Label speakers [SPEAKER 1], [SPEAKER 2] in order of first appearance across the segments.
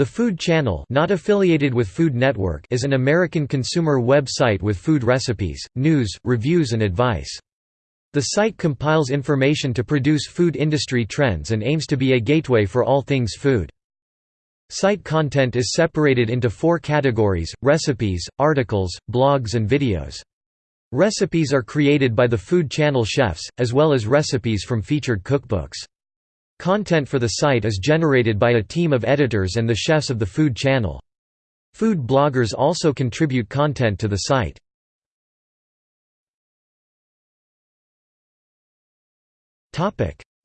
[SPEAKER 1] The Food Channel not affiliated with Food Network is an American consumer website with food recipes, news, reviews and advice. The site compiles information to produce food industry trends and aims to be a gateway for all things food. Site content is separated into four categories, recipes, articles, blogs and videos. Recipes are created by the Food Channel chefs, as well as recipes from featured cookbooks. Content for the site is generated by a team of editors and the chefs of the Food Channel. Food bloggers also contribute content to the site.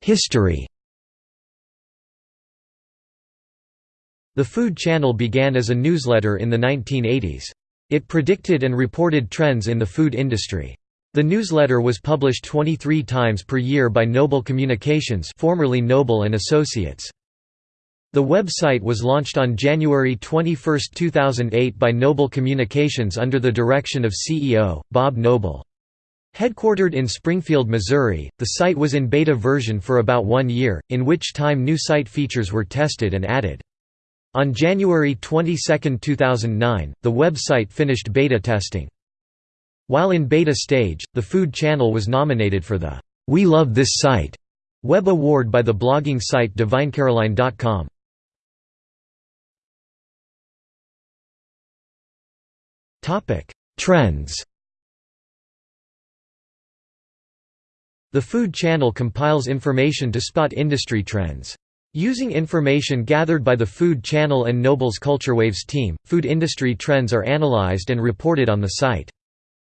[SPEAKER 1] History The Food Channel began as a newsletter in the 1980s. It predicted and reported trends in the food industry. The newsletter was published 23 times per year by Noble Communications formerly Noble and Associates. The website was launched on January 21, 2008 by Noble Communications under the direction of CEO, Bob Noble. Headquartered in Springfield, Missouri, the site was in beta version for about one year, in which time new site features were tested and added. On January 22, 2009, the website finished beta testing. While in beta stage, the Food Channel was nominated for the We Love This Site web award by the blogging site DivineCaroline.com. Topic: Trends. The Food Channel compiles information to spot industry trends. Using information gathered by the Food Channel and Noble's CultureWaves team, food industry trends are analyzed and reported on the site.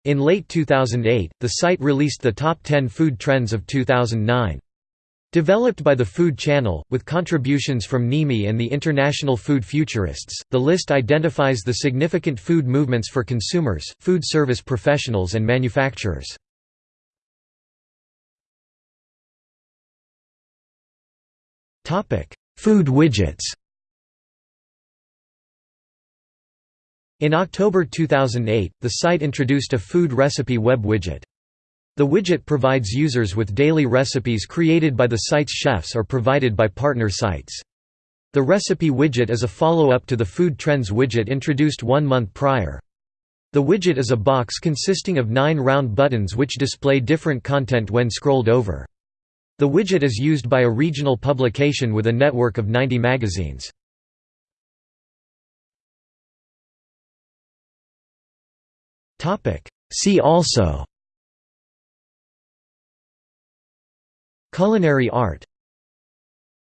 [SPEAKER 1] In late 2008, the site released the top 10 food trends of 2009. Developed by the Food Channel, with contributions from NIMI and the International Food Futurists, the list identifies the significant food movements for consumers, food service professionals and manufacturers. Food widgets In October 2008, the site introduced a food recipe web widget. The widget provides users with daily recipes created by the site's chefs or provided by partner sites. The recipe widget is a follow-up to the Food Trends widget introduced one month prior. The widget is a box consisting of nine round buttons which display different content when scrolled over. The widget is used by a regional publication with a network of 90 magazines. See also. Culinary art